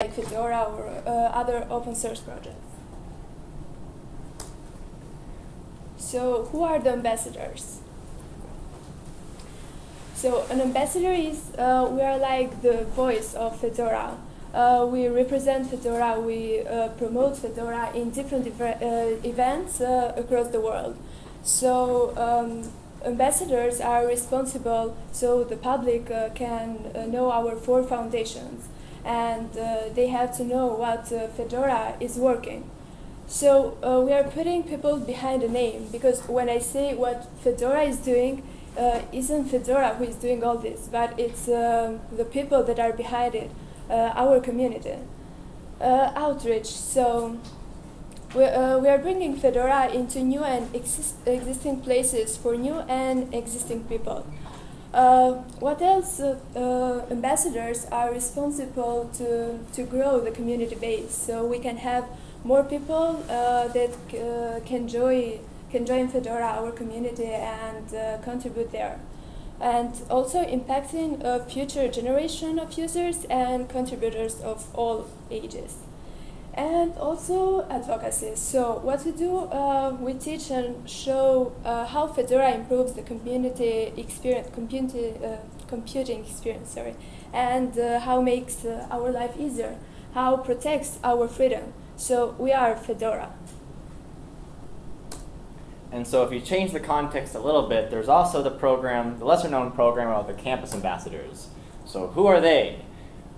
like Fedora or uh, other open source projects. So who are the ambassadors? So an ambassador is, uh, we are like the voice of Fedora. Uh, we represent Fedora, we uh, promote Fedora in different uh, events uh, across the world. So um, ambassadors are responsible so the public uh, can know our four foundations and they have to know what Fedora is working. So uh, we are putting people behind a name because when I say what Fedora is doing, uh, isn't Fedora who is doing all this, but it's uh, the people that are behind it, uh, our community. Uh, outreach. So we, uh, we are bringing Fedora into new and exist existing places for new and existing people. What else? ambassadors are responsible to, to grow the community base, so we can have more people uh, that uh, can join can join Fedora, our community, and uh, contribute there. And also impacting a future generation of users and contributors of all ages. And also advocacy. So what we do, uh, we teach and show uh, how Fedora improves the community experience, community, uh, computing experience, sorry, and how makes our life easier, how protects our freedom. So we are Fedora. And so if you change the context a little bit, there's also the program, the lesser known program of the campus ambassadors. So who are they?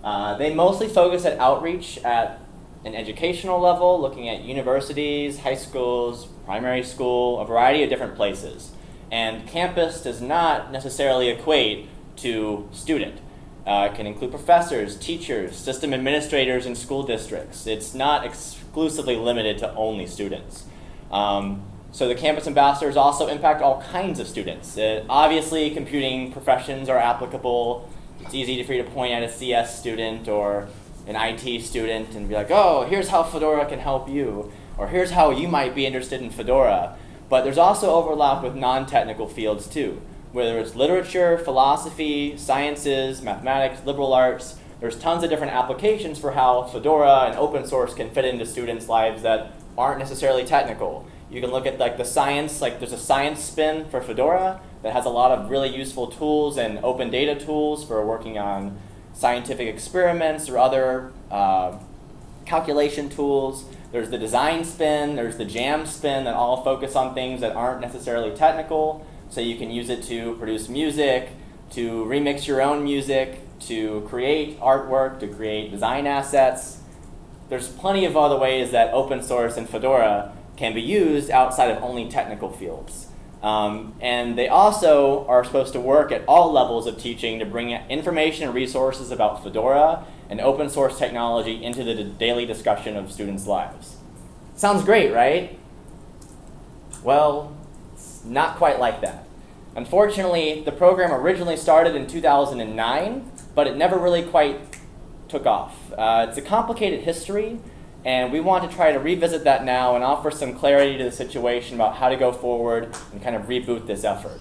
Uh, they mostly focus at outreach at an educational level, looking at universities, high schools, primary school, a variety of different places. And campus does not necessarily equate to student. Uh, it can include professors, teachers, system administrators, and school districts. It's not exclusively limited to only students. Um, so the campus ambassadors also impact all kinds of students. Uh, obviously, computing professions are applicable. It's easy for you to point at a CS student or an IT student and be like, oh, here's how Fedora can help you, or here's how you might be interested in Fedora. But there's also overlap with non-technical fields too whether it's literature, philosophy, sciences, mathematics, liberal arts, there's tons of different applications for how Fedora and open source can fit into students' lives that aren't necessarily technical. You can look at like the science, like there's a science spin for Fedora that has a lot of really useful tools and open data tools for working on scientific experiments or other uh, calculation tools. There's the design spin, there's the jam spin that all focus on things that aren't necessarily technical. So you can use it to produce music, to remix your own music, to create artwork, to create design assets. There's plenty of other ways that open source and Fedora can be used outside of only technical fields. Um, and they also are supposed to work at all levels of teaching to bring information and resources about Fedora and open source technology into the daily discussion of students' lives. Sounds great, right? Well, it's not quite like that. Unfortunately, the program originally started in 2009, but it never really quite took off. Uh, it's a complicated history, and we want to try to revisit that now and offer some clarity to the situation about how to go forward and kind of reboot this effort.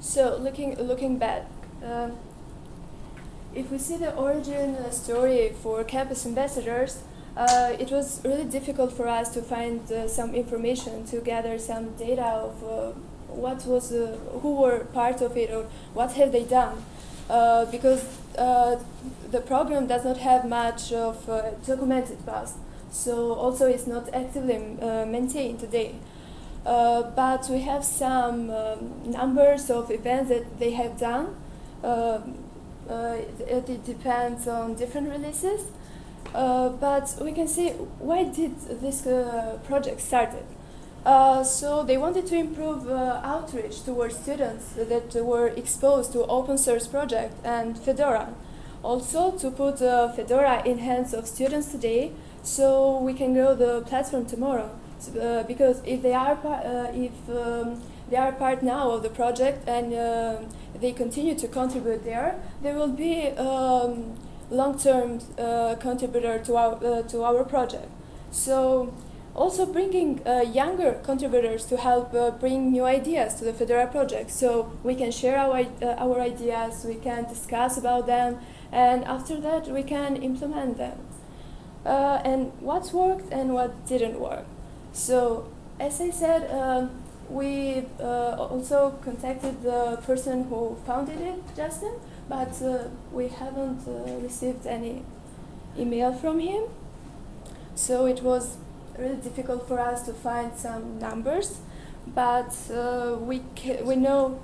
So looking, looking back, uh, if we see the origin story for campus ambassadors, uh, it was really difficult for us to find uh, some information, to gather some data of uh, what was, who were part of it or what have they done. Uh, because uh, the program does not have much of documented past. So also it's not actively maintained today. but we have some um, numbers of events that they have done. It, it depends on different releases. Uh, but we can see why did this uh, project started. Uh, so they wanted to improve uh, outreach towards students that were exposed to open source project and Fedora. Also to put uh, Fedora in hands of students today so we can grow the platform tomorrow. So, because if they are if um, they are part now of the project and they continue to contribute there, they will be um, long-term uh, contributor to our, uh, to our project. So also bringing uh, younger contributors to help uh, bring new ideas to the Fedora project. So we can share our, uh, our ideas, we can discuss about them, and after that we can implement them. Uh, and what worked and what didn't work. So, as I said, uh, we uh, also contacted the person who founded it, Justin, but we haven't received any email from him. So it was really difficult for us to find some numbers, but uh, we we know.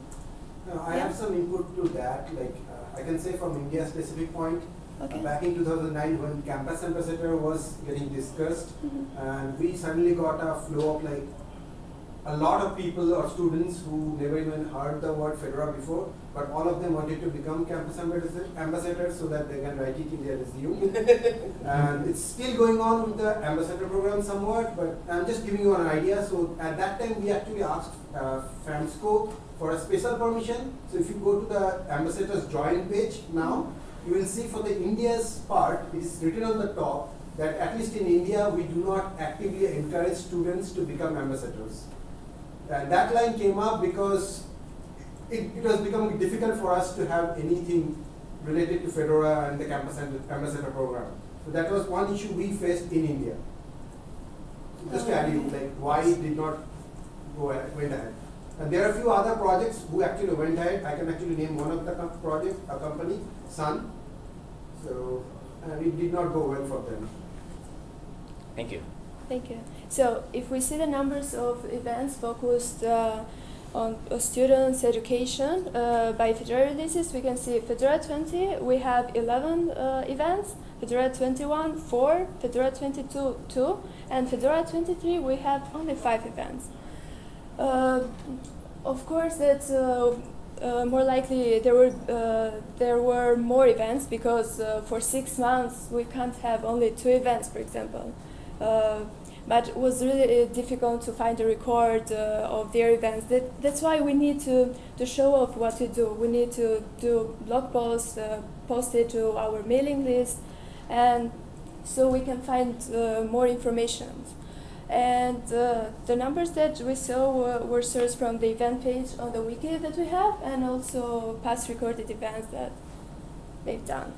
No, I Yeah. have some input to that. Like uh, I can say from India specific point. Okay. Uh, back in 2009, when campus ambassador was getting discussed, Mhm. and we suddenly got a flow of like a lot of people or students who never even heard the word Fedora before, but all of them wanted to become campus ambassador- ambassadors so that they can write it in their resume. and it's still going on with the ambassador program somewhat, but I'm just giving you an idea. So at that time, we actually asked uh, FAMSCO for a special permission. So if you go to the ambassadors join page now, you will see for the India's part, it is written on the top that at least in India, we do not actively encourage students to become ambassadors. And that line came up because it, it was becoming difficult for us to have anything related to Fedora and the campus amb- ambassador program. So that was one issue we faced in India. Just to add you, like why it did not go ahead, went ahead. And there are a few other projects who actually went ahead. I can actually name one of the projects, a company, Sun. So, and it did not go well for them. Thank you. Thank you. So if we see the numbers of events focused uh, on students' education uh, by Fedora we can see Fedora 20, we have 11 uh, events, Fedora 21, 4, Fedora 22, 2, and Fedora 23, we have only 5 events. Uh, of course, that's uh, uh, more likely there were there were more events because for six months we can't have only two events, for example. Uh, but it was really uh, difficult to find a record uh, of their events. That, that's why we need to, to show off what we do. We need to do blog posts, uh, post it to our mailing list, and so we can find uh, more information. And uh, the numbers that we saw were, were sourced from the event page on the wiki that we have, and also past recorded events that they've done.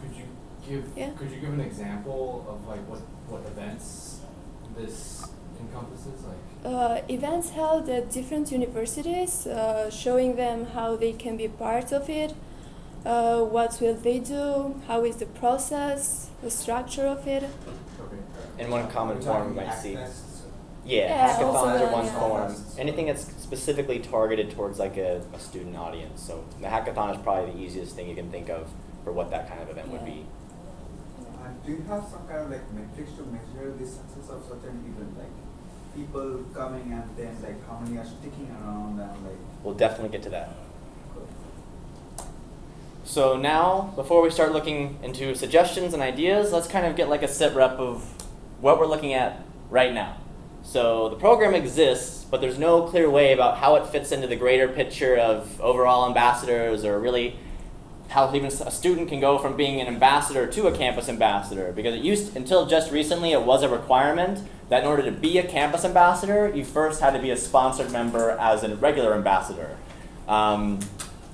Could you give Yeah. could you give an example of like what, what events this encompasses? Like Uh, events held at different universities, uh, showing them how they can be part of it, uh, what will they do, how is the process, the structure of it. okay. In one common form, talking might see. Yeah, Yeah, hackathons are one yeah. form. Anything that's specifically targeted towards like a, a student audience. So the hackathon is probably the easiest thing you can think of for what that kind of event would be. Do you have some kind of like metrics to measure the success of such an event, like people coming and then like how many are sticking around and like? We'll definitely get to that. So now, before we start looking into suggestions and ideas, let's kind of get like a sit rep of what we're looking at right now. So the program exists, but there's no clear way about how it fits into the greater picture of overall ambassadors or really how even a student can go from being an ambassador to a campus ambassador. Because it used, until just recently, it was a requirement that in order to be a campus ambassador, you first had to be a sponsored member as a regular ambassador. Um,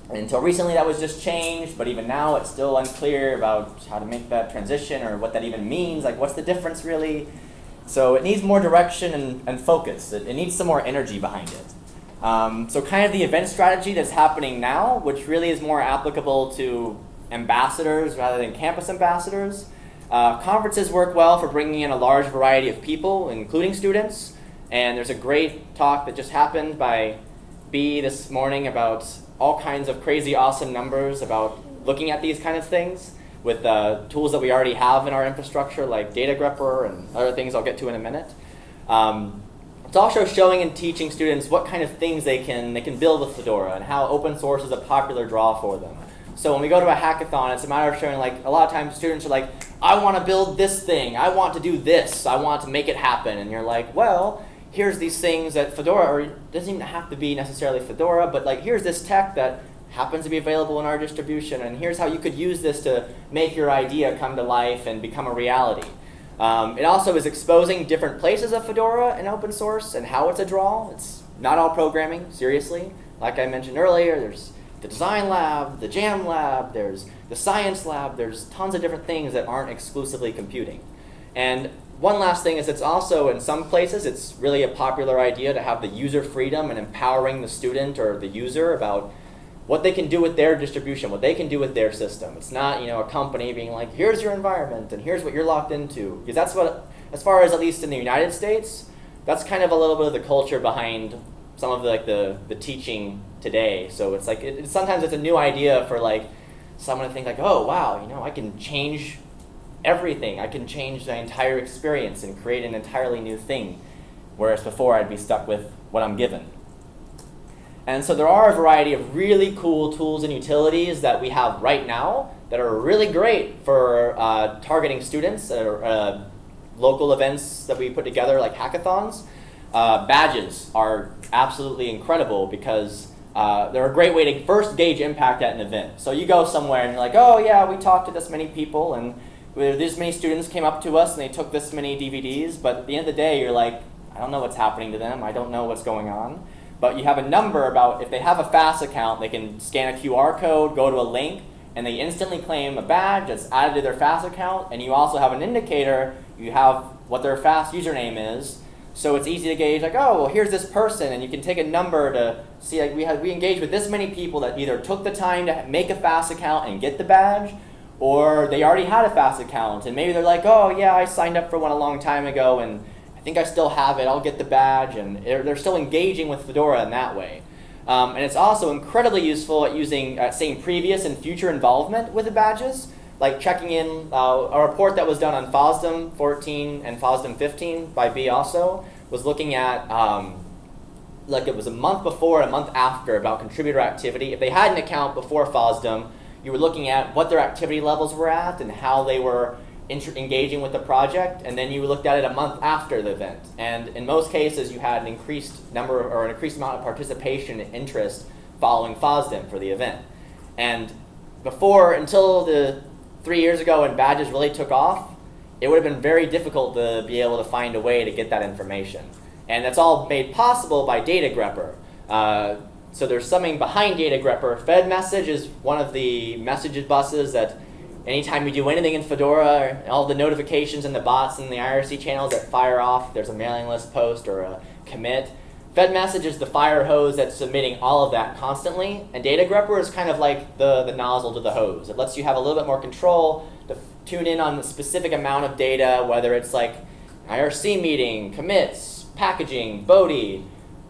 until recently, that was just changed, but even now, it's still unclear about how to make that transition or what that even means. Like, what's the difference really? So, it needs more direction and, and focus. It, it needs some more energy behind it. Um, so, kind of the event strategy that's happening now, which really is more applicable to ambassadors rather than campus ambassadors. Uh, conferences work well for bringing in a large variety of people, including students. And there's a great talk that just happened by B this morning about all kinds of crazy awesome numbers about looking at these kind of things with uh, tools that we already have in our infrastructure like data grepper and other things I'll get to in a minute. Um, it's also showing and teaching students what kind of things they can they can build with Fedora and how open source is a popular draw for them. So when we go to a hackathon, it's a matter of showing like a lot of times students are like, I want to build this thing, I want to do this, I want to make it happen, and you're like, well, here's these things that Fedora, or it doesn't even have to be necessarily Fedora, but like here's this tech that happens to be available in our distribution, and here's how you could use this to make your idea come to life and become a reality. Um, it also is exposing different places of Fedora and open source and how it's a draw. It's not all programming, seriously. Like I mentioned earlier, there's the design lab, the jam lab, there's the science lab, there's tons of different things that aren't exclusively computing. And one last thing is it's also, in some places, it's really a popular idea to have the user freedom and empowering the student or the user about what they can do with their distribution, what they can do with their system. It's not, you know, a company being like, here's your environment and here's what you're locked into. Because that's what, as far as at least in the United States, that's kind of a little bit of the culture behind some of the, like the, the teaching today. So it's like, it, sometimes it's a new idea for like someone to think like, oh, wow, you know, I can change everything. I can change the entire experience and create an entirely new thing. Whereas before I'd be stuck with what I'm given. And so there are a variety of really cool tools and utilities that we have right now that are really great for uh, targeting students or uh, local events that we put together like hackathons. Uh, badges are absolutely incredible because uh, they're a great way to first gauge impact at an event. So you go somewhere and you're like, oh yeah, we talked to this many people and this many students came up to us and they took this many DVDs, but at the end of the day, you're like, I don't know what's happening to them. I don't know what's going on. But you have a number about, if they have a FAS account, they can scan a QR code, go to a link, and they instantly claim a badge that's added to their FAS account, and you also have an indicator, you have what their FAS username is, so it's easy to gauge like, oh, well, here's this person, and you can take a number to see like we had we engaged with this many people that either took the time to make a FAS account and get the badge, or they already had a FAS account, and maybe they're like, oh yeah, I signed up for one a long time ago, and think I still have it. I'll get the badge, and they're still engaging with Fedora in that way. Um, and it's also incredibly useful at using uh, saying previous and future involvement with the badges, like checking in uh, a report that was done on FOSDEM 14 and FOSDEM 15 by B also was looking at um, like it was a month before and a month after about contributor activity. If they had an account before FOSDEM, you were looking at what their activity levels were at and how they were engaging with the project, and then you looked at it a month after the event. And in most cases, you had an increased number or an increased amount of participation and interest following FOSDEM for the event. And before, until the three years ago when badges really took off, it would have been very difficult to be able to find a way to get that information. And that's all made possible by Data Grepper. Uh, so there's something behind Data Grepper. Fed message is one of the message buses that anytime you do anything in Fedora, all the notifications and the bots and the IRC channels that fire off, there's a mailing list post or a commit. Fed message is the fire hose that's submitting all of that constantly, and Data Grepper is kind of like the, the nozzle to the hose. It lets you have a little bit more control to tune in on the specific amount of data, whether it's like IRC meeting, commits, packaging, Bodhi,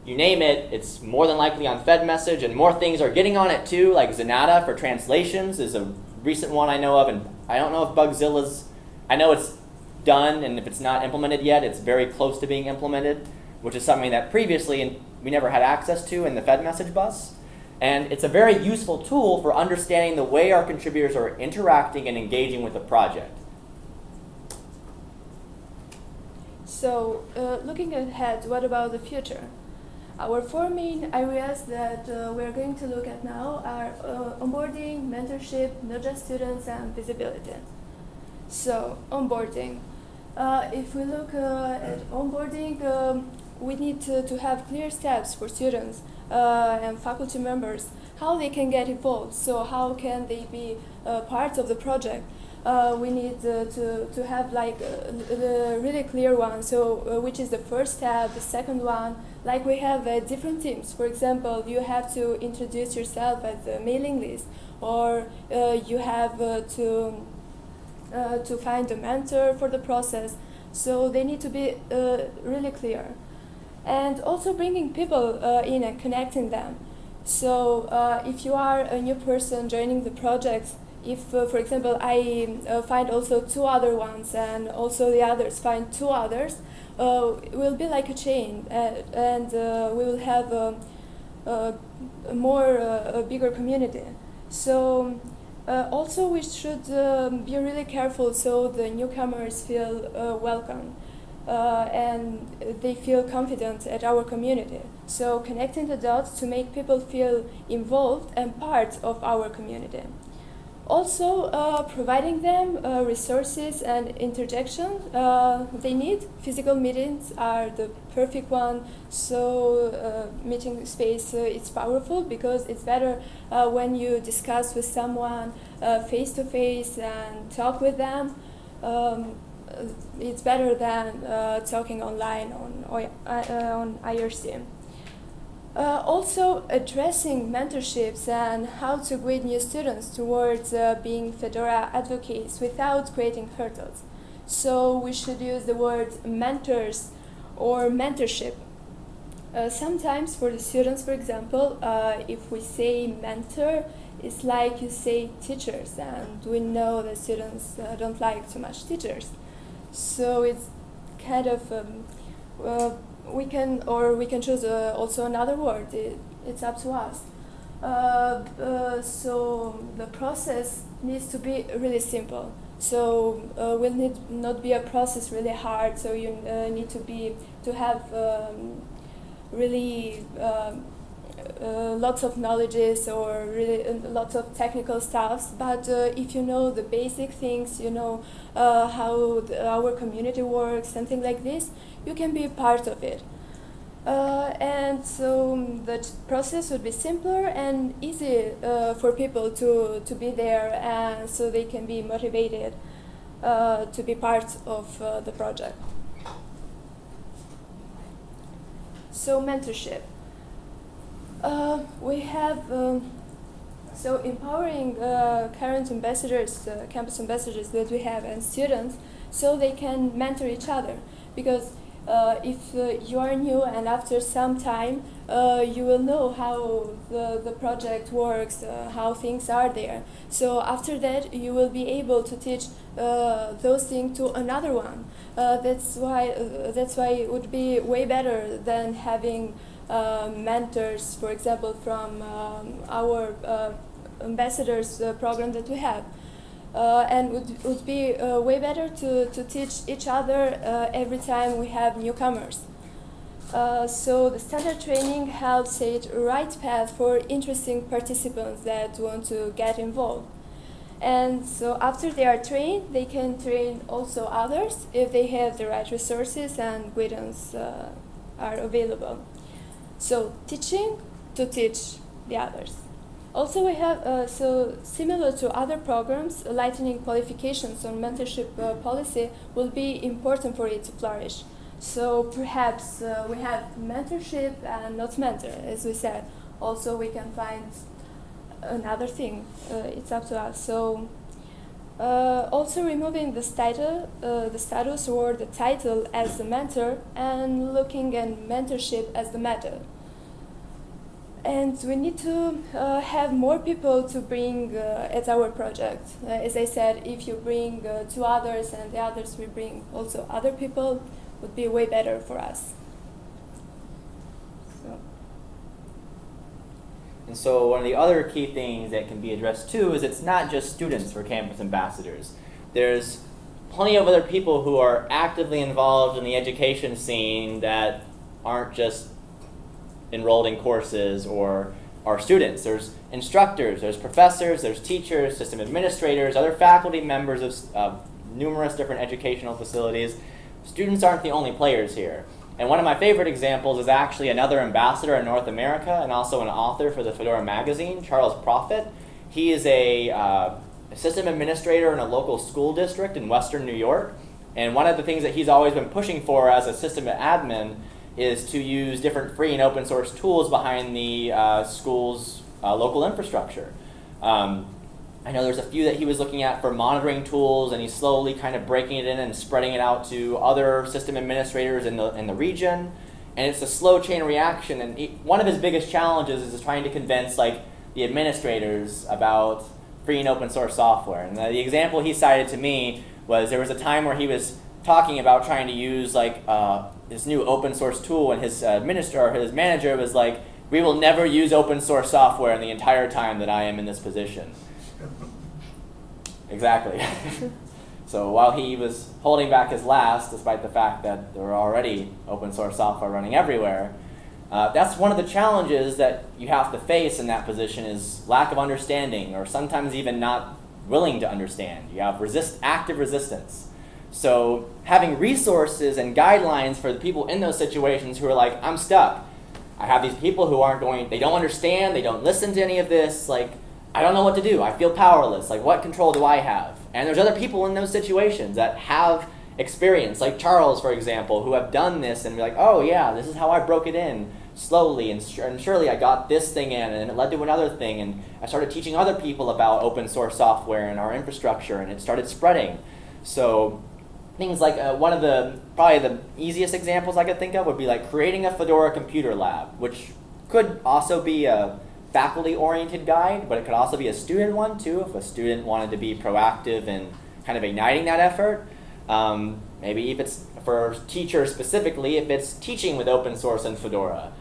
you name it, it's more than likely on Fed message, and more things are getting on it too, like Zanata for translations is a recent one I know of, and I don't know if Bugzilla's, I know it's done, and if it's not implemented yet, it's very close to being implemented, which is something that previously we never had access to in the Fed message bus. And it's a very useful tool for understanding the way our contributors are interacting and engaging with the project. So, uh, looking ahead, what about the future? Our four main areas that uh, we're going to look at now are uh, onboarding, mentorship, Node.js students, and visibility. So, onboarding. Uh, if we look uh, at onboarding, um, we need to, to have clear steps for students uh, and faculty members, how they can get involved, so how can they be uh, part of the project. Uh, we need uh, to, to have like uh, the really clear one, so uh, which is the first step, the second one, like we have uh, different teams. For example, you have to introduce yourself at the mailing list, or uh, you have to, to find a mentor for the process. So they need to be really clear. And also bringing people in and connecting them. So if you are a new person joining the project, if, uh, for example, I uh, find also two other ones and also the others find two others, uh, it will be like a chain uh, and uh, we will have a, a, a more, uh, a bigger community. So also we should um, be really careful so the newcomers feel welcome. and they feel confident at our community. So connecting the dots to make people feel involved and part of our community. Also, uh, providing them uh, resources and interjection uh, they need. Physical meetings are the perfect one. So, uh, meeting space uh, it's powerful because it's better uh, when you discuss with someone face to face and talk with them. Um, it's better than talking online on on IRC. Uh, also addressing mentorships and how to guide new students towards uh, being Fedora advocates without creating hurdles. So we should use the word mentors or mentorship. Uh, sometimes for the students, for example, uh, if we say mentor, it's like you say teachers, and we know that students uh, don't like too much teachers. So it's kind of um, we can, or we can choose uh, also another word. It, it's up to us. Uh, uh, so the process needs to be really simple. So uh, will need not be a process really hard. So you uh, need to be to have um, really um, uh, lots of knowledges or really uh, lots of technical stuffs. But uh, if you know the basic things, you know uh, how the, our community works, something like this, you can be part of it. Uh, and so the process would be simpler and easy for people to, to be there and so they can be motivated to be part of the project. So mentorship. Uh, we have, um, so empowering uh, current ambassadors, campus ambassadors that we have and students so they can mentor each other because uh, if uh, you are new and after some time uh, you will know how the, the project works, uh, how things are there. So after that you will be able to teach uh, those things to another one. Uh, that's why that's why it would be way better than having mentors, for example, from um, our ambassadors program that we have uh, and would, would be uh, way better to, to teach each other uh, every time we have newcomers. Uh, so the standard training helps set a right path for interesting participants that want to get involved. And so after they are trained, they can train also others if they have the right resources and guidance uh, are available. So teaching to teach the others. Also, we have, uh, so similar to other programs, lightening qualifications on mentorship uh, policy will be important for it to flourish. So perhaps uh, we have mentorship and not mentor, as we said. Also, we can find another thing. Uh, it's up to us. So uh, also removing the status, uh, the status or the title as the mentor and looking at mentorship as the method and we need to uh, have more people to bring uh, at our project. Uh, as I said, if you bring uh, two others and the others we bring also other people, would be way better for us. So. And so one of the other key things that can be addressed too is it's not just students for campus ambassadors. There's plenty of other people who are actively involved in the education scene that aren't just enrolled in courses or are students. There's instructors, there's professors, there's teachers, system administrators, other faculty members of uh, numerous different educational facilities. Students aren't the only players here. And one of my favorite examples is actually another ambassador in North America and also an author for the Fedora magazine, Charles Profitt. He is a uh, system administrator in a local school district in western New York. And one of the things that he's always been pushing for as a system admin is to use different free and open source tools behind the uh, school's uh, local infrastructure. Um, I know there's a few that he was looking at for monitoring tools, and he's slowly kind of breaking it in and spreading it out to other system administrators in the, in the region. And it's a slow chain reaction, and he, one of his biggest challenges is trying to convince like the administrators about free and open source software. And the, the example he cited to me was there was a time where he was talking about trying to use like uh, this new open source tool, and his administrator, or his manager, was like, "We will never use open source software in the entire time that I am in this position." exactly. so while he was holding back his last, despite the fact that there were already open source software running everywhere, uh, that's one of the challenges that you have to face in that position is lack of understanding, or sometimes even not willing to understand. You have resist, active resistance. So having resources and guidelines for the people in those situations who are like, I'm stuck. I have these people who aren't going, they don't understand, they don't listen to any of this. Like, I don't know what to do. I feel powerless. Like, what control do I have? And there's other people in those situations that have experience, like Charles, for example, who have done this and be like, oh yeah, this is how I broke it in slowly and, and surely I got this thing in and it led to another thing and I started teaching other people about open source software and our infrastructure and it started spreading. So things like uh, one of the probably the easiest examples I could think of would be like creating a Fedora computer lab, which could also be a faculty-oriented guide, but it could also be a student one too, if a student wanted to be proactive in kind of igniting that effort. Um, maybe if it's for teachers specifically, if it's teaching with open source and Fedora.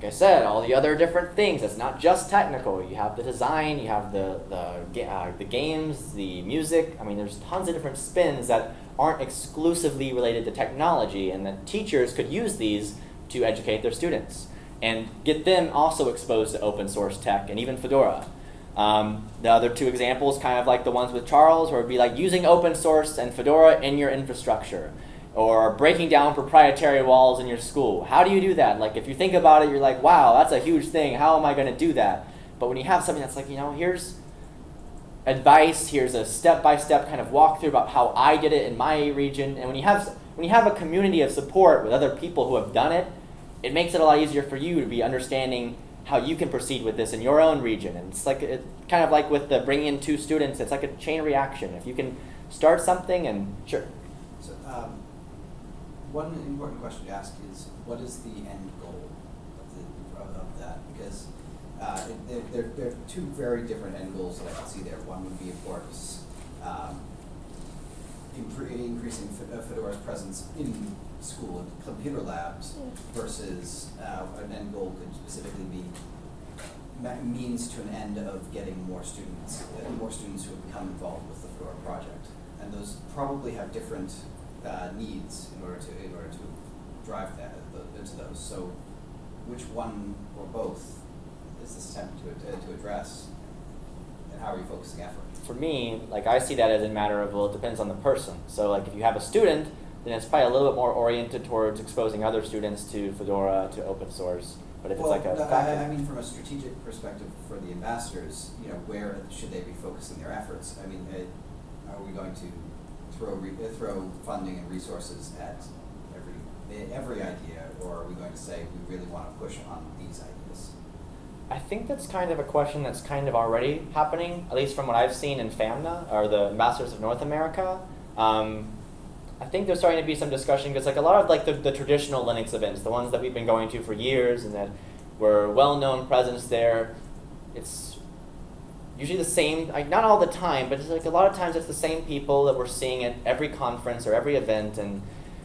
Like I said, all the other different things, it's not just technical. You have the design, you have the, the, uh, the games, the music. I mean, there's tons of different spins that aren't exclusively related to technology, and that teachers could use these to educate their students and get them also exposed to open source tech and even Fedora. Um, the other two examples, kind of like the ones with Charles, where it'd be like using open source and Fedora in your infrastructure, or breaking down proprietary walls in your school. How do you do that? Like if you think about it, you're like, wow, that's a huge thing. How am I going to do that? But when you have something that's like, you know, here's advice, here's a step-by-step kind of walkthrough about how I did it in my region, and when you have when you have a community of support with other people who have done it, it makes it a lot easier for you to be understanding how you can proceed with this in your own region. And it's like it, kind of like with the bringing in two students, it's like a chain reaction. If you can start something and sure. So um, one important question to ask is, what is the end goal of, the, of, of that? Because uh, it, there, there, are two very different end goals that I can see there. One would be, of course, um, increasing uh, Fedora's presence in school and computer labs versus uh, an end goal could specifically be means to an end of getting more students, uh, more students who have become involved with the Fedora project. And those probably have different uh, needs in order to in order to drive that into those. So, which one or both is this attempt to to address, and how are you focusing effort? For me, like I see that as a matter of well, it depends on the person. So, like if you have a student then it's probably a little bit more oriented towards exposing other students to Fedora, to open source. But if well, it's like a no, I, I, mean, from a strategic perspective for the ambassadors, you know, where should they be focusing their efforts? I mean, are we going to throw throw funding and resources at every every idea, or are we going to say we really want to push on these ideas? I think that's kind of a question that's kind of already happening, at least from what I've seen in FAMNA, or the Ambassadors of North America. Um, I think there's starting to be some discussion because like a lot of like the, the traditional Linux events, the ones that we've been going to for years and that were well-known presence there, it's usually the same, like not all the time, but it's like a lot of times it's the same people that we're seeing at every conference or every event and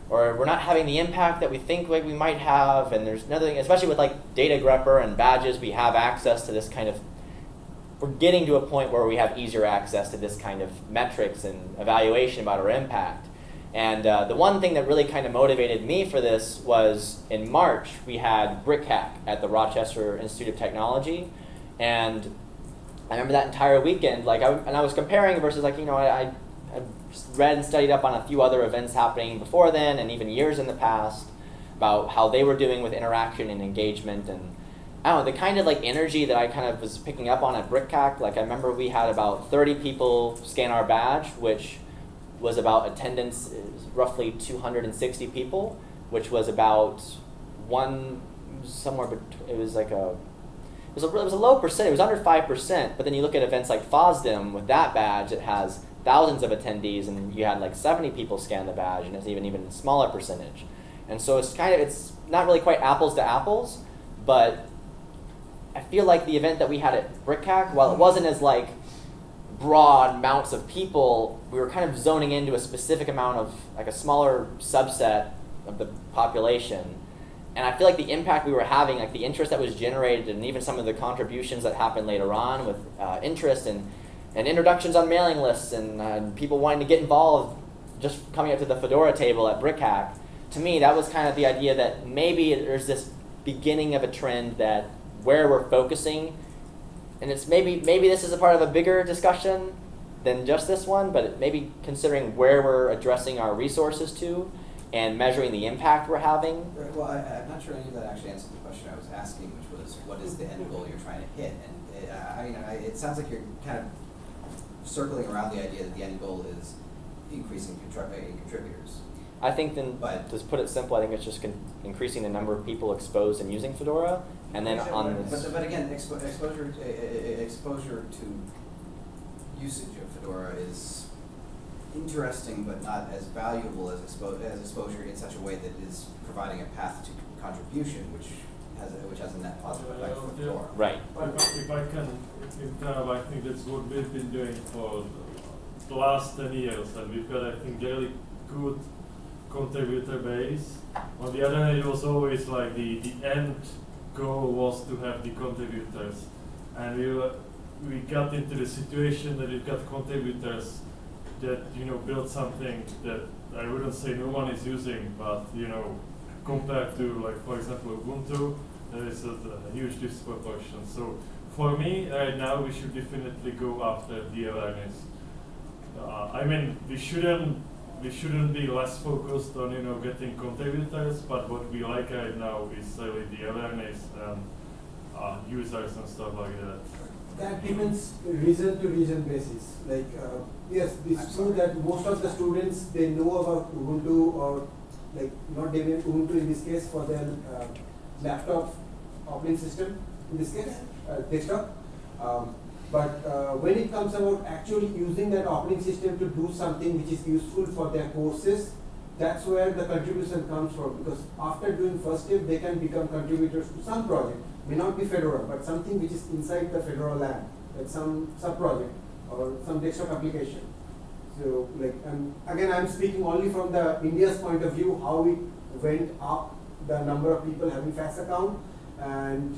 or we're not having the impact that we think like we might have and there's nothing, especially with like data grepper and badges, we have access to this kind of we're getting to a point where we have easier access to this kind of metrics and evaluation about our impact. And uh, the one thing that really kind of motivated me for this was in March, we had BrickHack at the Rochester Institute of Technology. And I remember that entire weekend, like, I, and I was comparing versus, like, you know, I, I read and studied up on a few other events happening before then and even years in the past about how they were doing with interaction and engagement and I don't know, the kind of like energy that I kind of was picking up on at BrickHack, like I remember we had about 30 people scan our badge, which was about attendance roughly 260 people, which was about one somewhere. It was like a was a, it was a low percent. It was under five percent. But then you look at events like FOSDEM with that badge, it has thousands of attendees, and you had like 70 people scan the badge, and it's even even smaller percentage. And so it's kind of it's not really quite apples to apples, but I feel like the event that we had at BrickHack, while it wasn't as like broad amounts of people, we were kind of zoning into a specific amount of, like a smaller subset of the population. And I feel like the impact we were having, like the interest that was generated, and even some of the contributions that happened later on with uh, interest and, and introductions on mailing lists and uh, people wanting to get involved just coming up to the Fedora table at BrickHack, to me, that was kind of the idea that maybe there's this beginning of a trend that where we're focusing and it's maybe maybe this is a part of a bigger discussion than just this one, but maybe considering where we're addressing our resources to and measuring the impact we're having. Right, Well, I, I'm not sure any of that actually answered the question I was asking, which was, what is the end goal you're trying to hit? And, uh, I mean, I, it sounds like you're kind of circling around the idea that the end goal is increasing contrib- uh, contributors. I think then, But- to put it simple, I think it's just increasing the number of people exposed and using Fedora, and then on But, this. but again, expo- exposure, uh, uh, exposure to usage of Fedora is interesting, but not as valuable as expo- as exposure in such a way that is providing a path to contribution, which has a, which has a net positive effect for yeah. Fedora. Right. If I, if I can interrupt, I think that's what we've been doing for the last ten years, and we've got, I think, really good contributor base. On the other hand, it was always like the, the end goal was to have the contributors, and we were, we got into the situation that we've got contributors that you know build something that I wouldn't say no one is using, but you know compared to like for example Ubuntu, there is a, a huge disproportion. So for me right now we should definitely go after the awareness. Uh, I mean we shouldn't we shouldn't be less focused on you know getting contributors, but what we like right now is really the awareness and uh, users and stuff like that. That depends region to region basis. Like, uh, yes, it's true that most of the students, they know about Ubuntu or like not Debian, Ubuntu in this case for their uh, laptop operating system, in this case, uh, desktop. Um, but uh, when it comes about actually using that operating system to do something which is useful for their courses, that's where the contribution comes from. Because after doing first step, they can become contributors to some project. May not be Fedora, but something which is inside the Fedora lab, like some sub project or some desktop application. So, like, and again, I'm speaking only from the India's point of view, how it went up, the number of people having FAS account, and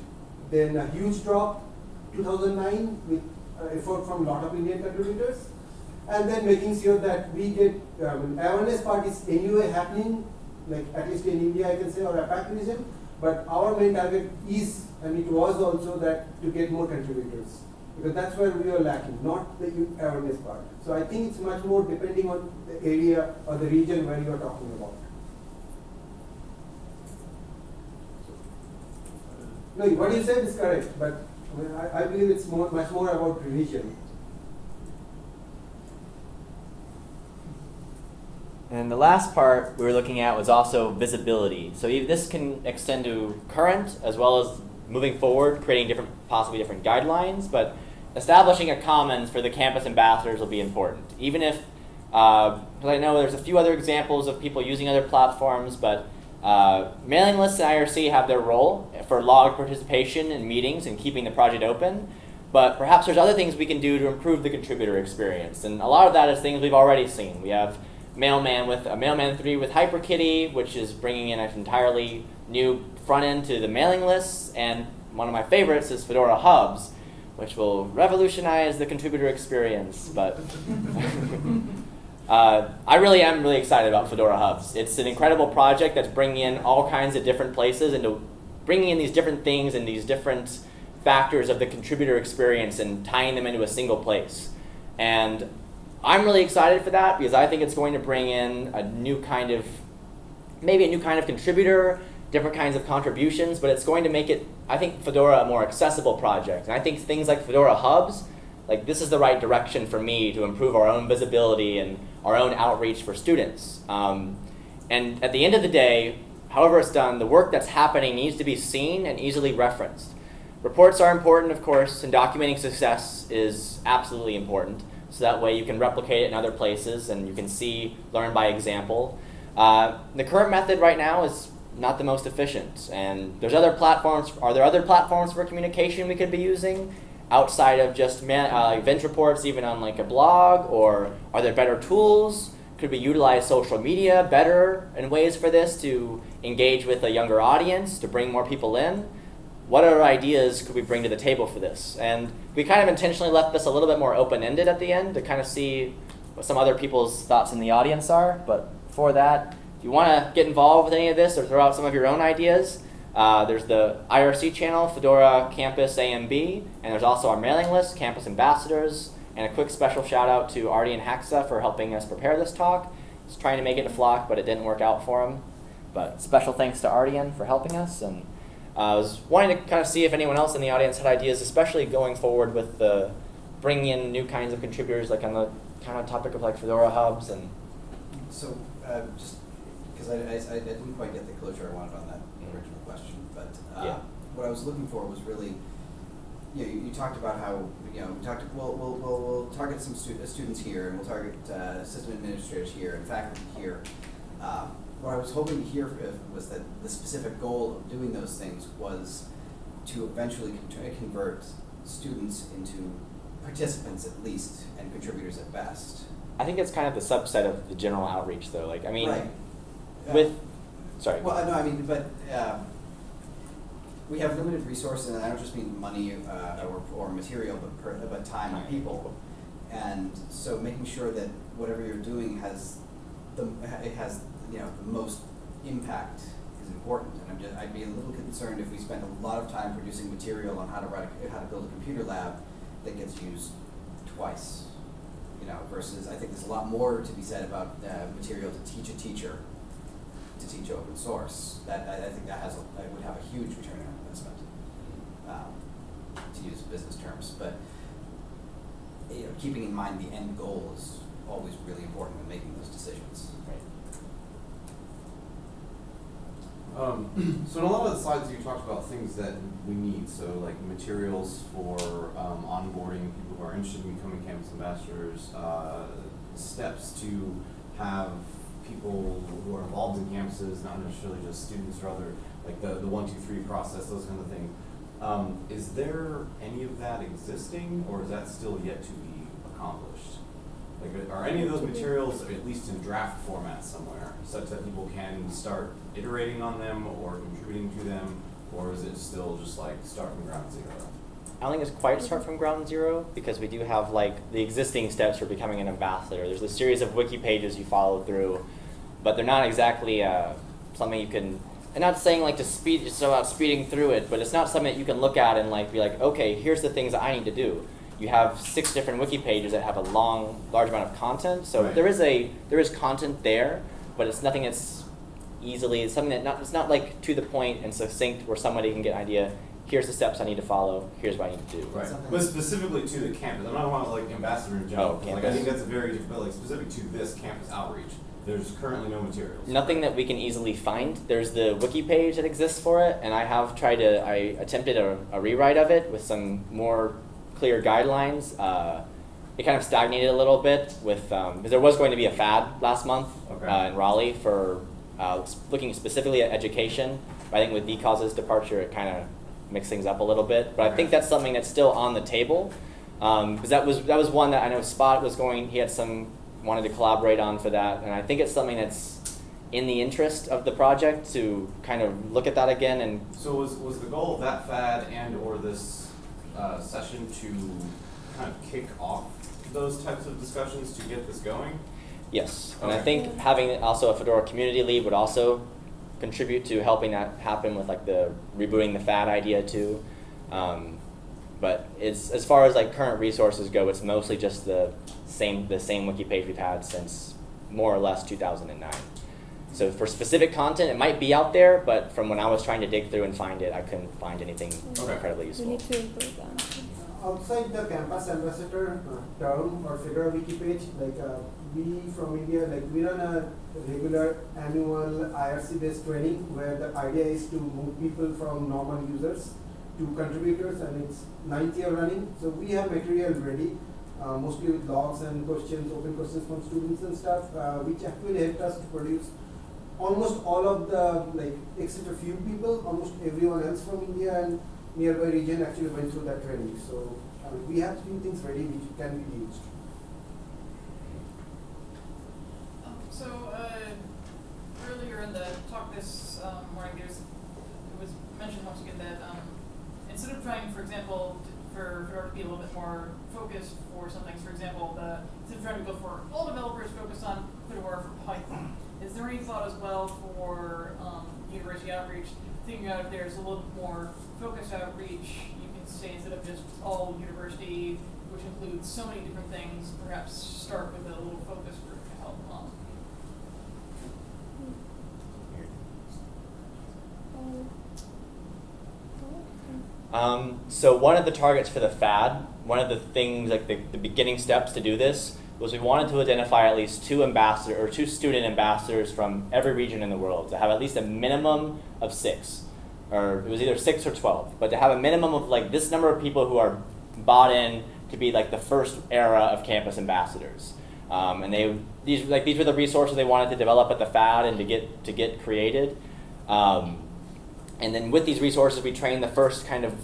then a huge drop 2009 with uh, effort from a lot of Indian contributors, and then making sure that we get um, awareness part is anyway happening, like at least in India I can say or APAC region, but our main target is, and it was also that to get more contributors, because that's where we are lacking, not the awareness part. So I think it's much more depending on the area or the region where you are talking about. No, what you said is correct, but I, mean, I, I believe it's more, much more about religion. And the last part we were looking at was also visibility. So this can extend to current as well as moving forward, creating different, possibly different guidelines. But establishing a commons for the campus ambassadors will be important. Even if, uh, I know there's a few other examples of people using other platforms, but uh, mailing lists and IRC have their role for log participation in meetings and keeping the project open. But perhaps there's other things we can do to improve the contributor experience. And a lot of that is things we've already seen. We have Mailman with a Mailman 3 with HyperKitty, which is bringing in an entirely new front end to the mailing lists. And one of my favorites is Fedora Hubs, which will revolutionize the contributor experience. But uh, I really am really excited about Fedora Hubs. It's an incredible project that's bringing in all kinds of different places into bringing in these different things and these different factors of the contributor experience and tying them into a single place. And I'm really excited for that because I think it's going to bring in a new kind of, maybe a new kind of contributor, different kinds of contributions, but it's going to make it, I think, Fedora a more accessible project. And I think things like Fedora Hubs, like this is the right direction for me to improve our own visibility and our own outreach for students. Um, and at the end of the day, however it's done, the work that's happening needs to be seen and easily referenced. Reports are important, of course, and documenting success is absolutely important. So that way you can replicate it in other places and you can see, learn by example. Uh, the current method right now is not the most efficient. And there's other platforms. Are there other platforms for communication we could be using outside of just man, uh, event reports, even on like a blog? Or are there better tools? Could we utilize social media better in ways for this to engage with a younger audience, to bring more people in? What other ideas could we bring to the table for this? And we kind of intentionally left this a little bit more open-ended at the end to kind of see what some other people's thoughts in the audience are. But for that, if you want to get involved with any of this or throw out some of your own ideas, uh, there's the IRC channel, Fedora Campus AMB, and there's also our mailing list, Campus Ambassadors, And a quick special shout out to Ardian Haxha for helping us prepare this talk. He's trying to make it to Flock, but it didn't work out for him. But special thanks to Ardian for helping us. And uh, I was wanting to kind of see if anyone else in the audience had ideas, especially going forward with the bringing in new kinds of contributors, like on the kind of topic of like Fedora hubs and So, uh, just, because I, I, I didn't quite get the closure I wanted on that Mhm. original question, but, uh, Yeah. what I was looking for was really, you know, you, you talked about how, you know, we talked, we'll, we'll, we'll, we'll target some stu- uh, students here, and we'll target, uh, system administrators here, and faculty here. Um, what I was hoping to hear was that the specific goal of doing those things was to eventually con- convert students into participants at least, and contributors at best. I think it's kind of the subset of the general outreach, though. Like, I mean, Right. Uh, with sorry. Well, no, I mean, but um, we have limited resources, and I don't just mean money uh, or, or material, but per, but time and people. And so, making sure that whatever you're doing has the it has you know the most impact is important. And just I'd be a little concerned if we spend a lot of time producing material on how to write a, how to build a computer lab that gets used twice. You know, versus I think there's a lot more to be said about uh, material to teach a teacher to teach open source. That I, I think that has a, that would have a huge return on investment. Um, to use business terms, but you know, keeping in mind the end goal is always really important when making those decisions. Right. Um, so in a lot of the slides, you talked about things that we need, so like materials for um, onboarding people who are interested in becoming campus ambassadors, uh, steps to have people who are involved in campuses, not necessarily just students or other, like the, the one, two, three process, those kind of things. Um, is there any of that existing, or is that still yet to be accomplished? Like, are any of those materials at least in draft format somewhere, such that people can start iterating on them or contributing to them, or is it still just like start from ground zero? I think it's quite start from ground zero because we do have like the existing steps for becoming an ambassador. There's a series of wiki pages you follow through, but they're not exactly uh, something you can. I'm not saying like to speed just about speeding through it, but it's not something that you can look at and like be like, okay, here's the things that I need to do. You have six different wiki pages that have a long, large amount of content, so Right. there is a there is content there, but it's nothing that's easily. It's something that not it's not like to the point and succinct where somebody can get an idea. Here's the steps I need to follow. Here's what I need to do. Right, Something- but specifically to the campus, I'm not talking about like ambassador in general, Oh, 'cause, like I think that's a very different, but like specific to this campus outreach, there's currently no materials. Nothing that we can easily find. There's the wiki page that exists for it, and I have tried to. I attempted a, a rewrite of it with some more clear guidelines. Uh, it kind of stagnated a little bit with because there was going to be a FAD last month Okay. uh, in Raleigh for uh, looking specifically at education. But I think with Decause's departure, it kind of mixed things up a little bit. But I think that's something that's still on the table because that was that was one that I know Spot was going. He had some wanted to collaborate on for that, and I think it's something that's in the interest of the project to kind of look at that again and So was, was the goal of that FAD and or this uh, session to kind of kick off those types of discussions to get this going? yes. And i think having also a fedora community lead would also contribute to helping that happen with like the rebooting the FAD idea too. Um, but it's as far as like current resources go it's mostly just the same the same wiki page we've had since more or less 2009 so for specific content it might be out there but from when i was trying to dig through and find it i couldn't find anything Okay. incredibly We useful need to improve that. Outside the campus ambassador uh, term or Fedora wiki page, like uh, we from India, like we run a regular annual IRC based training where the idea is to move people from normal users to contributors and it's ninth year running. So we have material ready, uh, mostly with logs and questions, open questions from students and stuff, uh, which actually helped us to produce almost all of the like except a few people, almost everyone else from India and nearby region actually went through that training. So I mean, we have few things ready which can be used. So, uh, earlier in the talk this um, morning, there's, it was mentioned once again that um, instead of trying, for example, t- for Fedora to be a little bit more focused for some things, for example, the, instead of trying to go for all developers focused on Fedora for Python, is there any thought as well for um, university outreach, thinking out if there's a little bit more focused outreach, you can say instead of just all university which includes so many different things, perhaps start with a little focus group to help. Um, Um, so one of the targets for the FAD, one of the things, like the, the beginning steps to do this, was we wanted to identify at least two ambassador or two student ambassadors from every region in the world to have at least a minimum of six, or it was either six or twelve, but to have a minimum of like this number of people who are bought in to be like the first era of campus ambassadors. Um, and they these like these were the resources they wanted to develop at the FAD and to get to get created. Um, and then with these resources, we trained the first kind of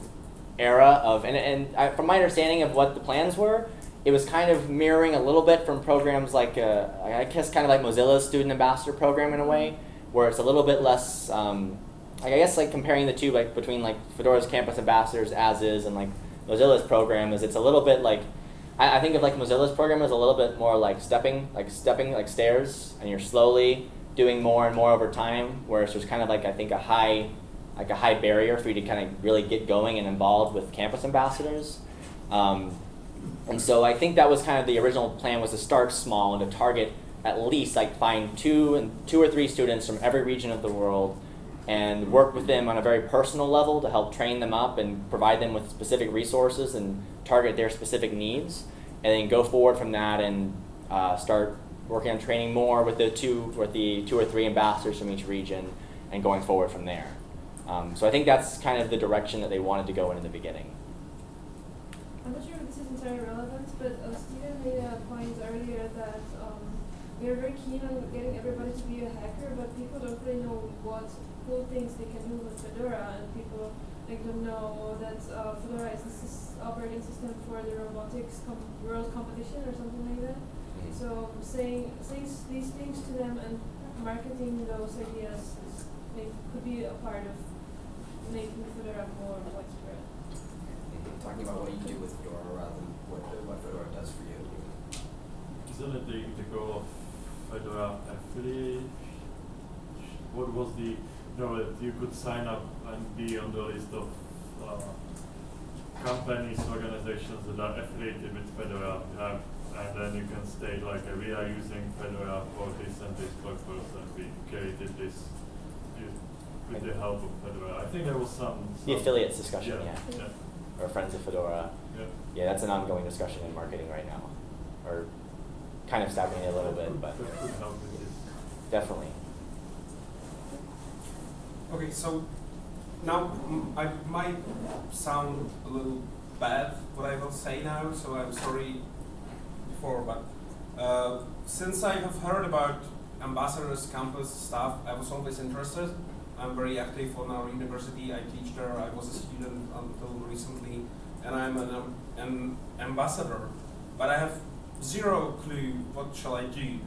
era of, and, and I, from my understanding of what the plans were, it was kind of mirroring a little bit from programs like, uh, I guess kind of like Mozilla's Student Ambassador Program in a way, where it's a little bit less, um, I guess like comparing the two, like between like Fedora's Campus Ambassadors as is and like Mozilla's program is it's a little bit like, I, I think of like Mozilla's program as a little bit more like stepping, like stepping like stairs, and you're slowly doing more and more over time, whereas there's kind of like I think a high like a high barrier for you to kind of really get going and involved with campus ambassadors. Um, and so I think that was kind of the original plan was to start small and to target at least like find two and two or three students from every region of the world and work with them on a very personal level to help train them up and provide them with specific resources and target their specific needs and then go forward from that and uh, start working on training more with the two with the two or three ambassadors from each region and going forward from there. Um, so I think that's kind of the direction that they wanted to go in in the beginning. I'm not sure if this is entirely relevant, but uh, Steven made a point earlier that um, we are very keen on getting everybody to be a hacker, but people don't really know what cool things they can do with Fedora, and people like don't know that uh, Fedora is the operating system for the robotics com- world competition or something like that. Mhm. So saying saying these things to them and marketing those ideas is, like, could be a part of making Fedora more widespread. Talking about what you do with Fedora rather than what, what Fedora does for you. Isn't it the, the goal of Fedora Affiliate? What was the, you know, that you could sign up and be on the list of uh, companies, organizations that are affiliated with Fedora, uh, and then you can state like, we are using Fedora for this and this purpose, and we created this u- with the help of Fedora. I think there was some. The affiliates discussion, yeah. Yeah, Or Friends of Fedora. yeah. Yeah, that's an ongoing discussion in marketing right now. Or kind of stabbing it a little bit, but That could help with this. definitely. Okay, so now I might sound a little bad what I will say now, so I'm sorry before, but uh, since I have heard about ambassadors, campus staff, I was always interested. I'm very active on our university. I teach there. I was a student until recently, and I'm an, um, an ambassador. But I have zero clue what shall I do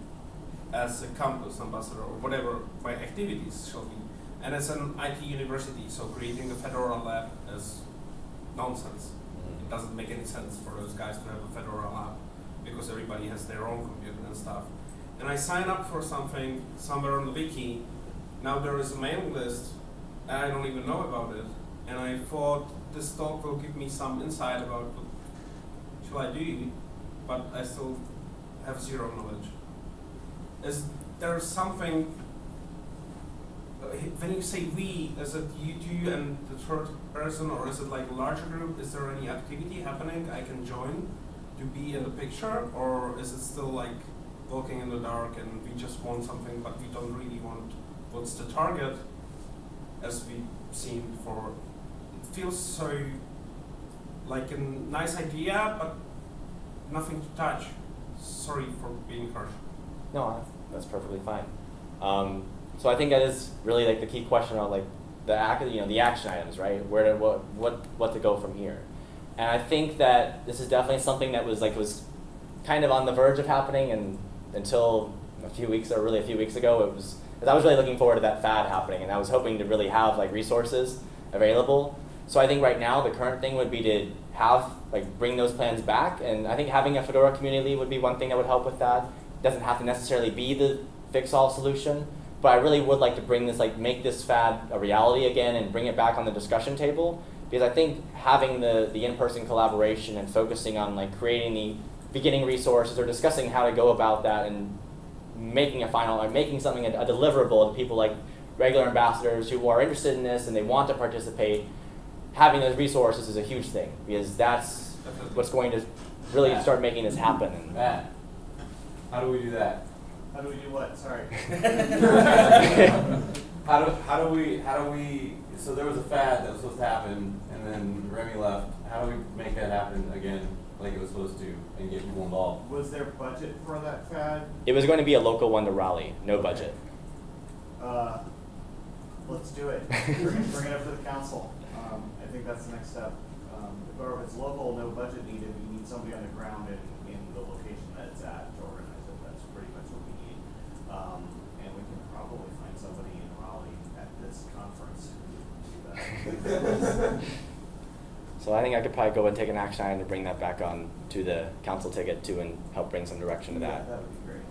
as a campus ambassador or whatever my activities shall be. And as an IT university, so creating a Fedora lab is nonsense. It doesn't make any sense for those guys to have a Fedora lab because everybody has their own computer and stuff. And I sign up for something somewhere on the wiki. Now there is a mailing list, and I don't even know about it. And I thought this talk will give me some insight about what shall I do, but I still have zero knowledge. Is there something uh, when you say we, is it you two and the third person, or is it like a larger group? Is there any activity happening I can join to be in the picture, or is it still like walking in the dark and we just want something, but we don't really want what's the target, as we've seen before? It feels so like a nice idea, but nothing to touch. Sorry for being harsh. No, that's perfectly fine. Um, so I think that is really like the key question on like the act, you know, the action items, right? Where to, what, what, what to go from here. And I think that this is definitely something that was like was kind of on the verge of happening, and until a few weeks or really a few weeks ago, it was. I was really looking forward to that FAD happening, and I was hoping to really have like resources available. So I think right now the current thing would be to have like bring those plans back, and I think having a Fedora community would be one thing that would help with that. It doesn't have to necessarily be the fix-all solution, but I really would like to bring this like make this FAD a reality again and bring it back on the discussion table because I think having the, the in-person collaboration and focusing on like creating the beginning resources or discussing how to go about that and making a final or making something a, a deliverable to people like regular ambassadors who are interested in this and they want to participate, having those resources is a huge thing because that's what's going to really Yeah. start making this happen. And Matt, how do we do that? How do we do what? Sorry. How do, how do we, how do we, so there was a FAD that was supposed to happen, and then Remy left, how do we make that happen again, like it was supposed to, and get people involved? Was there budget for that FAD? it was going to be a local one to Raleigh, no budget. Uh, let's do it. Bring, bring it up to the council. Um, I think that's the next step. Um, or if it's local, no budget needed, we need somebody on the ground in, in the location that it's at to organize it. That's pretty much what we need. Um, and we can probably find somebody in Raleigh at this conference who would do that. So I think I could probably go and take an action item to bring that back on to the council ticket too and help bring some direction to Yeah, that. That would be great.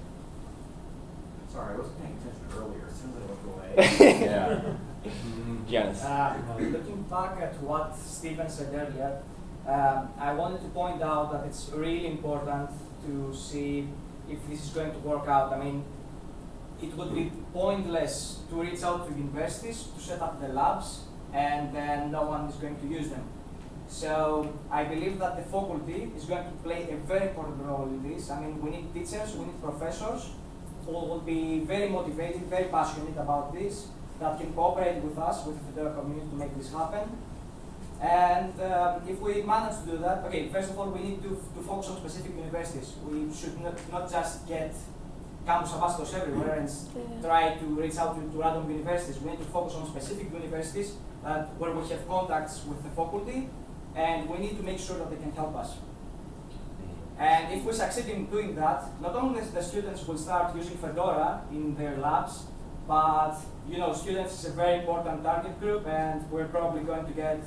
Sorry, I wasn't paying attention earlier, as soon as I looked away. Yeah. Janice. Uh, looking back at what Stephen said earlier, um, I wanted to point out that it's really important to see if this is going to work out. I mean, it would be pointless to reach out to universities to set up the labs and then no one is going to use them. So I believe that the faculty is going to play a very important role in this. I mean, we need teachers, we need professors who will be very motivated, very passionate about this, that can cooperate with us, with the Fedora community to make this happen. And um, if we manage to do that, okay, first of all, we need to, to focus on specific universities. We should not, not just get campus ambassadors everywhere and Yeah. try to reach out to, to random universities. We need to focus on specific universities that, where we have contacts with the faculty, and we need to make sure that they can help us. And if we succeed in doing that, not only the students will start using Fedora in their labs, but you know, students is a very important target group, and we're probably going to get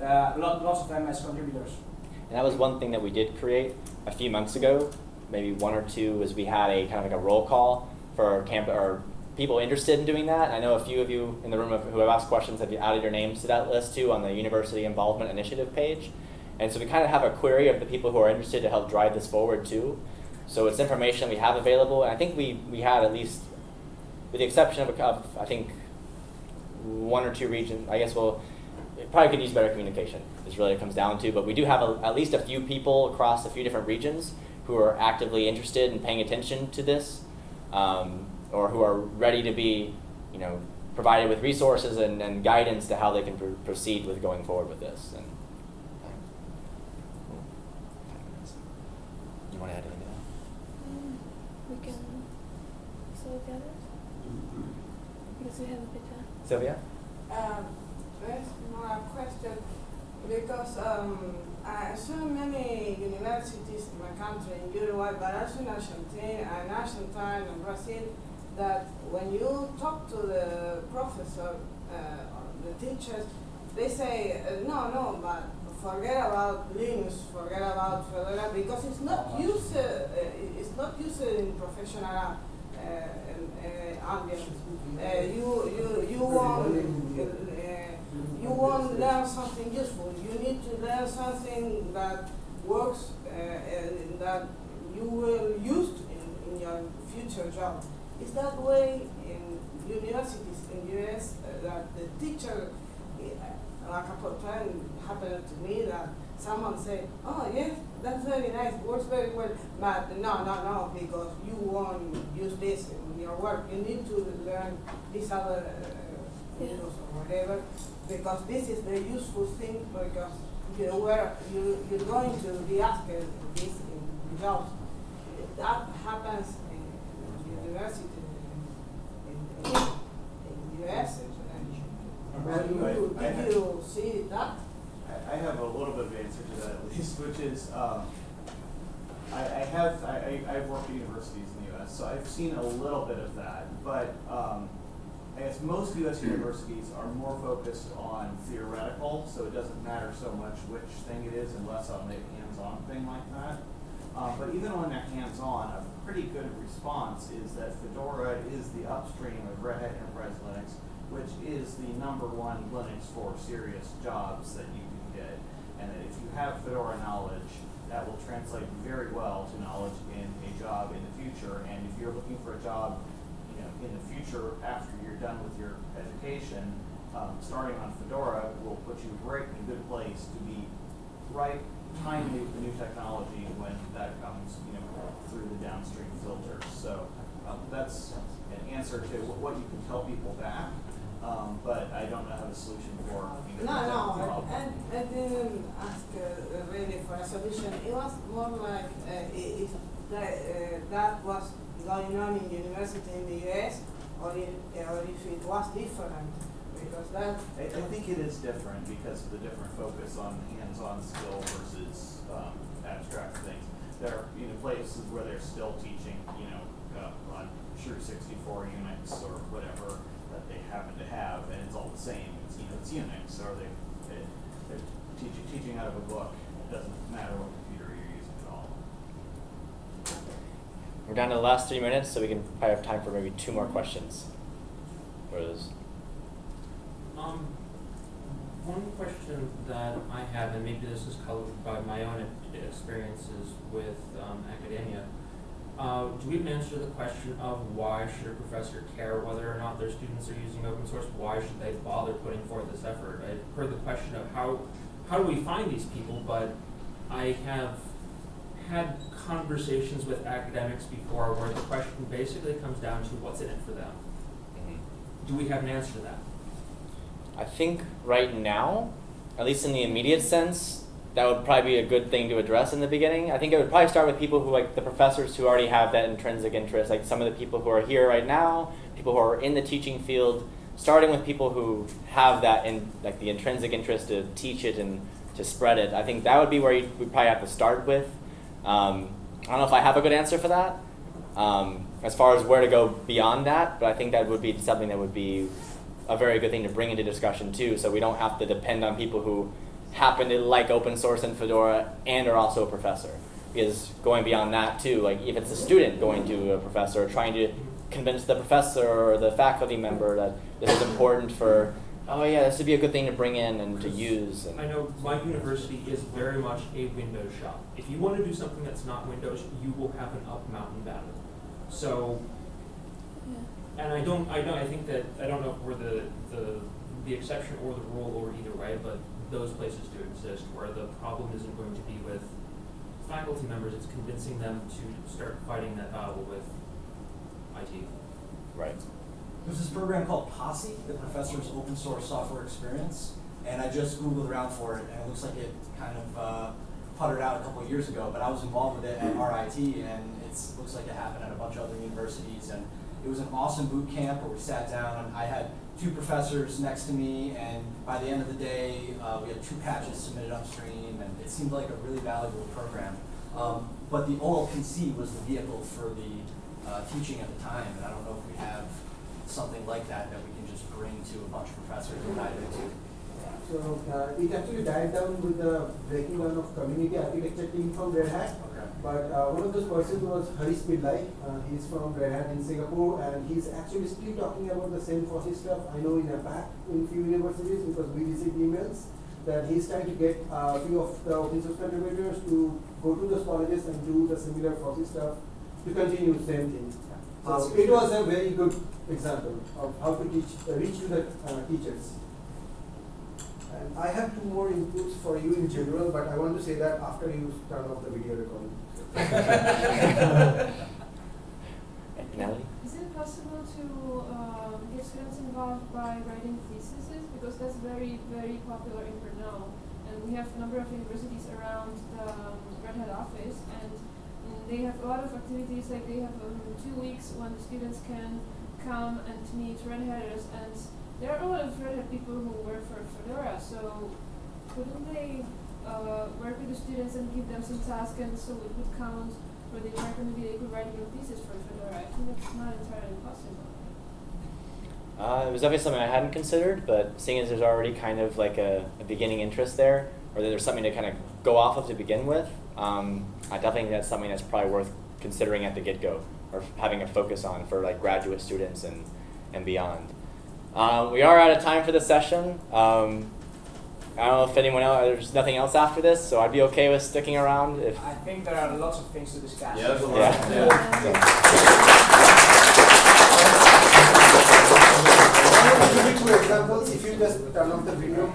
uh, lot, lots of them as contributors. And that was one thing that we did create a few months ago, maybe one or two, was we had a kind of like a roll call for camp or people interested in doing that. And I know a few of you in the room who have asked questions have added your names to that list too on the University Involvement Initiative page. And so we kind of have a query of the people who are interested to help drive this forward too. So it's information we have available, and I think we, we had at least, with the exception of, of I think one or two regions, I guess we'll probably could use better communication. Is really what it comes down to. But we do have a, at least a few people across a few different regions who are actively interested in paying attention to this, um, or who are ready to be, you know, provided with resources and, and guidance to how they can pr- proceed with going forward with this. And you want to add anything? to that? Mm, we can solve the others because we have a bit of. Sylvia. Um, there's more question because um, I saw many universities in my country, in Uruguay, but also in Argentina, and Argentina and Brazil, that when you talk to the professor uh, or the teachers, they say, uh, no, no, but forget about Linux, forget about Fedora, because it's not used, uh, uh, it's not used in professional uh, ambient. Uh, you, you, you want, you won't learn something useful. You need to learn something that works and that you will use in, in your future job. Is that way in universities in US uh, that the teacher, uh, a couple of times happened to me that someone said, oh yes, that's very nice, works very well, but no, no, no, because you won't use this in your work. You need to learn this other uh, Yeah. Or whatever, because this is the useful thing, because you were, you, you're going to be asked this in jobs. That happens university in, in, in US. And you, I- I- did you see that? I, I have a little bit of answer to that at least, which is, um, I, I have, I, I, I've worked at universities in the US, so I've seen a little bit of that, but, um, I guess most US universities are more focused on theoretical, so it doesn't matter so much which thing it is unless on a hands-on thing like that. Um, but even when they're hands-on, pretty good response is that Fedora is the upstream of Red Hat Enterprise Linux, which is the number one Linux for serious jobs that you can get. And that if you have Fedora knowledge, that will translate very well to knowledge in a job in the future. And if you're looking for a job, you know, in the future after you're done with your education, um, starting on Fedora will put you right in a good place to be right timely with the new technology when that comes, you know, through the downstream filters. So um, that's an answer to what, you can tell people back. Um, but I don't know how the solution for No, no, that. I, I didn't ask uh, really for a solution. It was more like uh, if that, uh, that was going on in university in the US or, if, or if it was different. Because that, I, I think it is different because of the different focus on hands-on skill versus um, abstract things. There are you know, places where they're still teaching, you know, uh, on Tru64 Unix or whatever that they happen to have, and it's all the same. It's you know, it's Unix, or they, they they're teaching teaching out of a book. It doesn't matter what computer you're using at all. We're down to the last three minutes, so we can probably have time for maybe two more questions. Or is- Um, one question that I have, and maybe this is colored by my own experiences with um, academia, uh, do we even answer the question of why should a professor care whether or not their students are using open source? Why should they bother putting forth this effort? I've heard the question of how how do we find these people, but I have had conversations with academics before where the question basically comes down to what's in it for them. Do we have an answer to that? I think right now, at least in the immediate sense, that would probably be a good thing to address in the beginning. I think it would probably start with people who, like the professors who already have that intrinsic interest, like some of the people who are here right now, people who are in the teaching field, starting with people who have that in like the intrinsic interest to teach it and to spread it. I think that would be where you, we probably have to start with. Um, I don't know if I have a good answer for that, um, as far as where to go beyond that, but I think that would be something that would be a very good thing to bring into discussion too, so we don't have to depend on people who happen to like open source and Fedora and are also a professor. Because going beyond that too, like if it's a student going to a professor, trying to convince the professor or the faculty member that this is important for, oh yeah, this would be a good thing to bring in and to use. And I know my university is very much a Windows shop. If you want to do something that's not Windows, you will have an up mountain battle. So, and I don't, I don't, I think that I don't know if we're the the the exception or the rule or either way, but those places do exist where the problem isn't going to be with faculty members; it's convincing them to start fighting that battle with IT. Right. There's this program called Posse, the Professor's Open Source Software Experience, and I just Googled around for it, and it looks like it kind of uh, puttered out a couple of years ago, but I was involved with it at RIT, and it looks like it happened at a bunch of other universities, and it was an awesome boot camp where we sat down, and I had two professors next to me, and by the end of the day, uh, we had two patches submitted upstream, and it seemed like a really valuable program. Um, but the OLPC was the vehicle for the uh, teaching at the time, and I don't know if we have something like that that we can just bring to a bunch of professors and dive into. So uh, it actually died down with the breaking down of community architecture team from Red Hat. But uh, one of those persons was Harish Pillai. Uh, he's from Red Hat in Singapore, and he's actually still talking about the same POSSE stuff. I know in a APAC in few universities because we receive emails that he's trying to get a few of the open source contributors to go to those colleges and do the similar POSSE stuff to continue the same thing. So it was a very good example of how to teach, uh, reach to the uh, teachers. And I have two more inputs for you in general, but I want to say that after you turn off the video recording. Natalie? Is it possible to um, get students involved by writing theses? Because that's very, very popular in Brno. And we have a number of universities around the um, Red Hat office, and they have a lot of activities, like they have um, two weeks when students can come and meet Red Hatters, and there are a lot of Red Hat people who work for Fedora, so couldn't they uh, work with the students and give them some tasks, and so it would count they are going to be able to write your thesis for Fedora? I think that's not entirely possible. Uh, it was definitely something I hadn't considered, but seeing as there's already kind of like a, a beginning interest there, or that there's something to kind of go off of to begin with, um, I definitely think that's something that's probably worth considering at the get-go or having a focus on for like graduate students and, and beyond. Um, we are out of time for this session. Um, I don't know if anyone else, there's nothing else after this, so I'd be okay with sticking around if. I think there are lots of things to discuss. Yeah, there's a lot. Yeah. Give me two examples, if you just turn off the video.